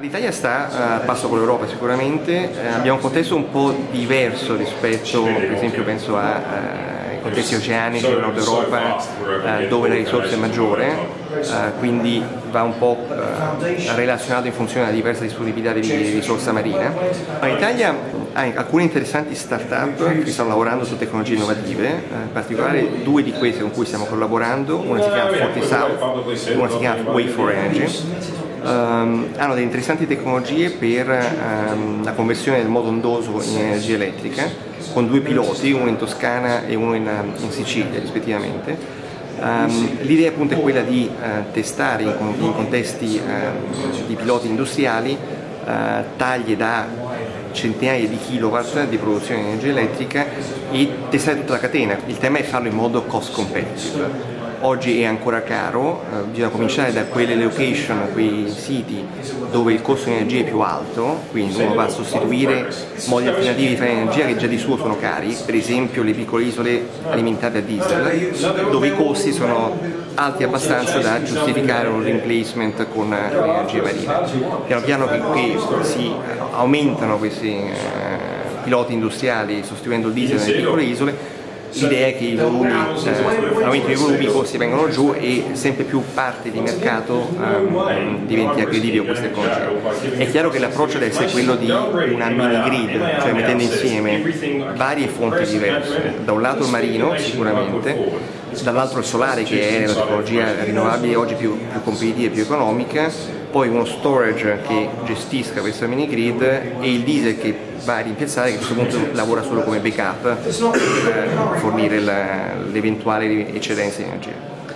L'Italia sta a passo con l'Europa sicuramente, eh, abbiamo un contesto un po' diverso rispetto, per esempio penso ai eh, contesti oceanici del nord Europa eh, dove la risorsa è maggiore, eh, quindi va un po' eh, relazionato in funzione della diversa disponibilità di risorsa marina. L'Italia ha alcune interessanti start-up che stanno lavorando su tecnologie innovative, eh, in particolare due di queste con cui stiamo collaborando, una si chiama Forty South, una si chiama Way for Energy um, hanno delle interessanti tecnologie per um, la conversione del modo ondoso in energia elettrica con due piloti, uno in Toscana e uno in, in Sicilia rispettivamente. Um, L'idea appunto è quella di uh, testare in, in contesti uh, di piloti industriali uh, taglie da centinaia di kilowatt di produzione di energia elettrica e testare tutta la catena. Il tema è farlo in modo cost competitive oggi è ancora caro, eh, bisogna cominciare da quelle location, quei siti dove il costo di energia è più alto, quindi uno va a sostituire modi alternativi di fare energia che già di suo sono cari, per esempio le piccole isole alimentate a diesel, dove i costi sono alti abbastanza da giustificare un replacement con l'energia marina. Piano piano che, che si aumentano questi eh, piloti industriali sostituendo il diesel nelle piccole isole, l'idea è che i volumi, eh, l'aumento volumi, i costi vengano giù e sempre più parte di mercato diventi aggredibile con queste tecnologie. È chiaro che l'approccio deve essere quello di una mini grid, cioè mettendo insieme varie fonti diverse, da un lato il marino sicuramente, dall'altro il solare che è la tecnologia rinnovabile oggi più, più competitiva e più economica, poi uno storage che gestisca questa mini grid e il diesel che va a rimpiazzare che a questo punto lavora solo come backup per fornire l'eventuale eccedenza di energia.